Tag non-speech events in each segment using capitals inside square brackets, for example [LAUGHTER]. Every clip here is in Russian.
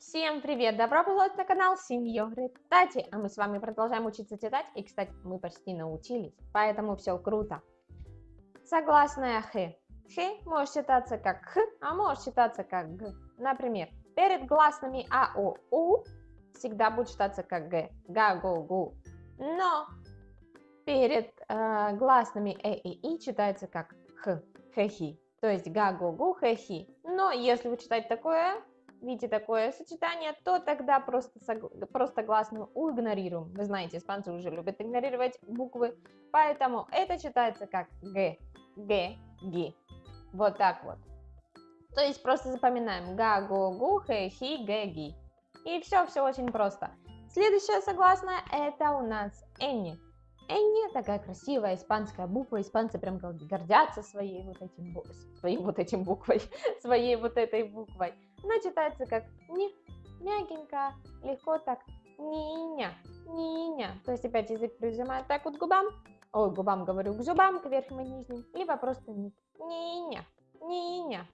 Всем привет! Добро пожаловать на канал Сеньоры Тати! А мы с вами продолжаем учиться читать. И, кстати, мы почти научились, поэтому все круто. Согласная Х. Х может читаться как Х, а может читаться как Г. Например, перед гласными А, О, У всегда будет читаться как Г. Га, Го, Гу. Но перед э, гласными Э и И читается как Х, Хехи. То есть га, го, гу, хехи. Но если вы читаете такое видите такое сочетание, то тогда просто, просто гласную уигнорируем. Вы знаете, испанцы уже любят игнорировать буквы, поэтому это читается как г, г, ги. Вот так вот. То есть просто запоминаем га, го, гу, хэ, хи, гэ, ги. И все, все очень просто. Следующая согласная это у нас энни. Энни такая красивая испанская буква, испанцы прям гордятся своей вот этим, своей вот этим буквой, [LAUGHS] своей вот этой буквой. Она читается как не, мягенько, легко так, ниня, ниня. То есть опять язык прижимает так вот к губам, ой, губам говорю, к зубам, к верхним и нижним, либо просто ниня, ниня.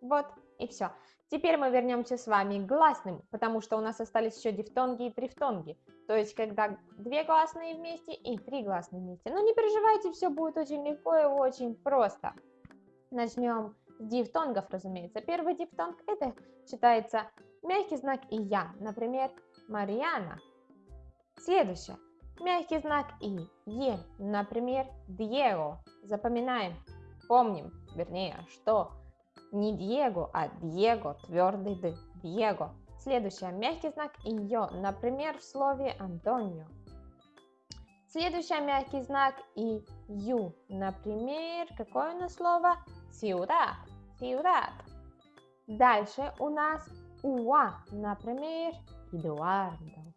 Вот, и все. Теперь мы вернемся с вами к гласным, потому что у нас остались еще дифтонги и трифтонги. То есть, когда две гласные вместе и три гласные вместе. Но не переживайте, все будет очень легко и очень просто. Начнем дифтонгов, разумеется. Первый дифтонг это читается мягкий знак и я, например, Мариана. Следующее. Мягкий знак и е, например, Диего. Запоминаем, помним, вернее, что не Диего, а Диего, твердый д, Диего. Следующее, мягкий знак ее, например, в слове Антонио. Следующий мягкий знак и ю, например, какое у нас слово? Ciudad, ciudad. Дальше у нас уа, например, Эдуардо.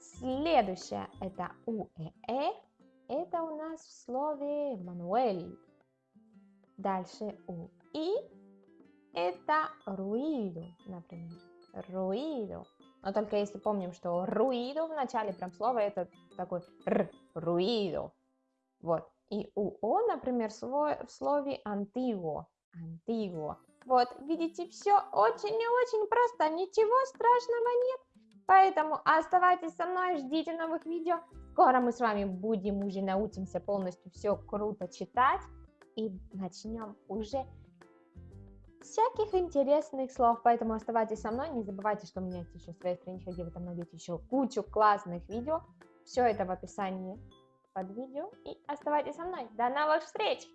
Следующее это уэ, это у нас в слове Мануэль. Дальше у и это руиdo, например. Руиdo. Но только если помним, что руиdo в начале прям слова это такой р, руиdo. Вот. И у о, например, в слове антиго. Антиго. Вот, видите, все очень и очень просто, ничего страшного нет. Поэтому оставайтесь со мной, ждите новых видео. Скоро мы с вами будем уже научимся полностью все круто читать и начнем уже всяких интересных слов, поэтому оставайтесь со мной, не забывайте, что у меня есть еще своя страничка, где вы там найдете еще кучу классных видео, все это в описании под видео, и оставайтесь со мной, до новых встреч!